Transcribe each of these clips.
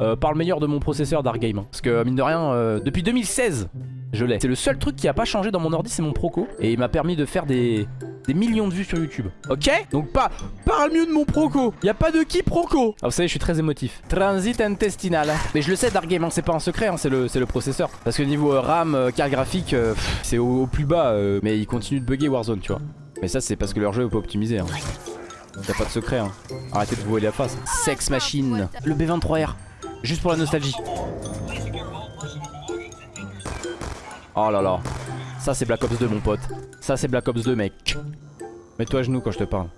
euh, par le meilleur de mon processeur Dark Game. hein. Parce que mine de rien, euh, depuis 2016, je l'ai. C'est le seul truc qui a pas changé dans mon ordi, c'est mon Proco. Et il m'a permis de faire des, millions de vues sur YouTube. Ok? Donc pas, parle mieux de mon Proco. Y a pas de qui Proco. Ah vous savez, je suis très émotif. Transit intestinal. Mais je le sais Dark Game, hein, c'est pas un secret, hein, c'est le, le processeur. Parce que niveau euh, RAM, carte graphique, c'est au, plus bas. mais il continue de bugger Warzone, tu vois. Mais ça c'est parce que leur jeu est pas optimisé. Hein. Y'a pas de secret hein. Arrêtez de vous voiler la face. Sex Machine. Le B23R. Juste pour la nostalgie. Oh là là. Ça c'est Black Ops 2 mon pote. Ça c'est Black Ops 2 mec. Mets-toi à genoux quand je te parle.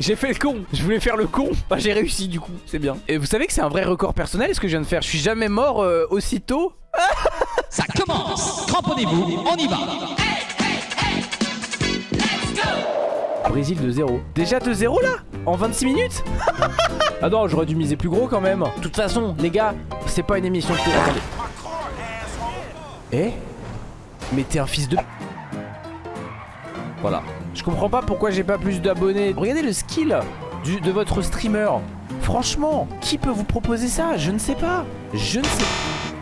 J'ai fait le con, je voulais faire le con Bah j'ai réussi du coup, c'est bien Et vous savez que c'est un vrai record personnel ce que je viens de faire Je suis jamais mort euh, aussitôt Ça commence Cramponnez-vous, on y va Brésil de 0 Déjà de 0 là En 26 minutes Ah non j'aurais dû miser plus gros quand même. De toute façon les gars C'est pas une émission de télé Eh Mais t'es un fils de Voilà. Je comprends pas pourquoi j'ai pas plus d'abonnés. Regardez le skill de votre streamer. Franchement Qui peut vous proposer ça? Je ne sais pas. Je ne sais pas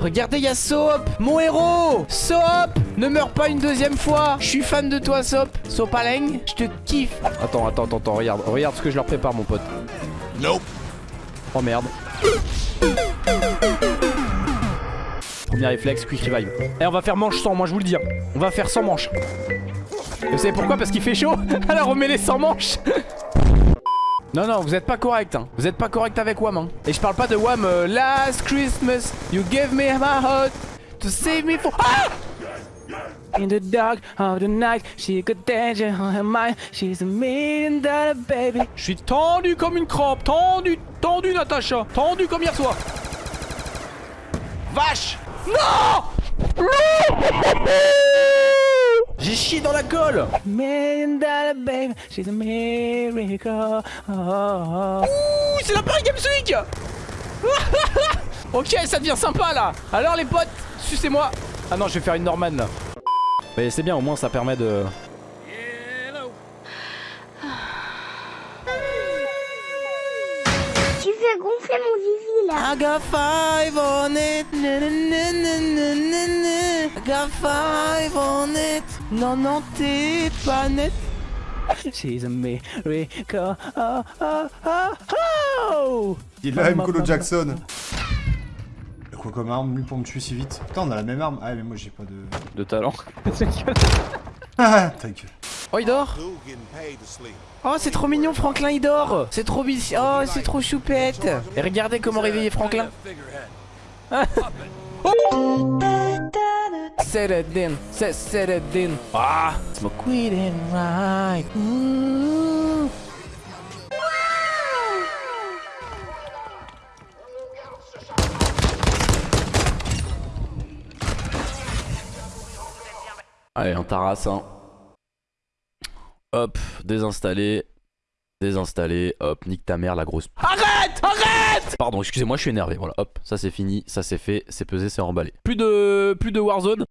Regardez, y'a Soap, mon héros Soap Ne meurs pas une deuxième fois Je suis fan de toi, Soap Sopaleng, je te kiffe Attends, attends, attends, attends, regarde, regarde ce que je leur prépare, mon pote. Nope. Oh merde. Premier réflexe, quick revive. Et on va faire manche sans, moi je vous le dis. hein. On va faire sans manche. Et vous savez pourquoi? Parce qu'il fait chaud Alors on met les sans manches Non, non, vous êtes pas correct. Hein. Vous êtes pas correct avec Wam. Hein. Et je parle pas de Wam. euh, Last Christmas, you gave me my heart to save me for. Ah In the dark of the night, she got danger on her mind. She's a million dollar baby. Je suis tendu comme une crampe, tendu, tendu Natacha, tendu comme hier soir. Vache Non J'ai chié dans la colle Million dollar baby, she's a miracle. Ouh, c'est la Paris Games Week Ok, ça devient sympa là Alors les potes, sucez-moi Ah non, je vais faire une Norman là. Mais c'est bien, au moins ça permet de... Tu fais gonfler mon zizi là. I got five on it. I got five on it. Non, non, t'es pas net. She's a miracle. Oh, oh, oh, oh. Il a Colo Jackson. Quoi comme arme, lui, pour me tuer si vite Putain, on a la même arme. Ah, mais moi, j'ai pas de. De talent. Ah, ta gueule. Oh, il dort Oh, c'est trop mignon, Franklin, il dort C'est trop bis... Oh, c'est trop choupette Et regardez comment réveiller Franklin Set it in, set, set it in Ah Smoke weed and ride Ooh. Allez, un taras, hein. Hop, désinstaller. Désinstaller, hop, nique ta mère la grosse. Arrête Arrête Pardon, excusez-moi, je suis énervé. Voilà, hop, ça c'est fini, ça c'est fait, c'est pesé, c'est emballé. Plus de plus de Warzone.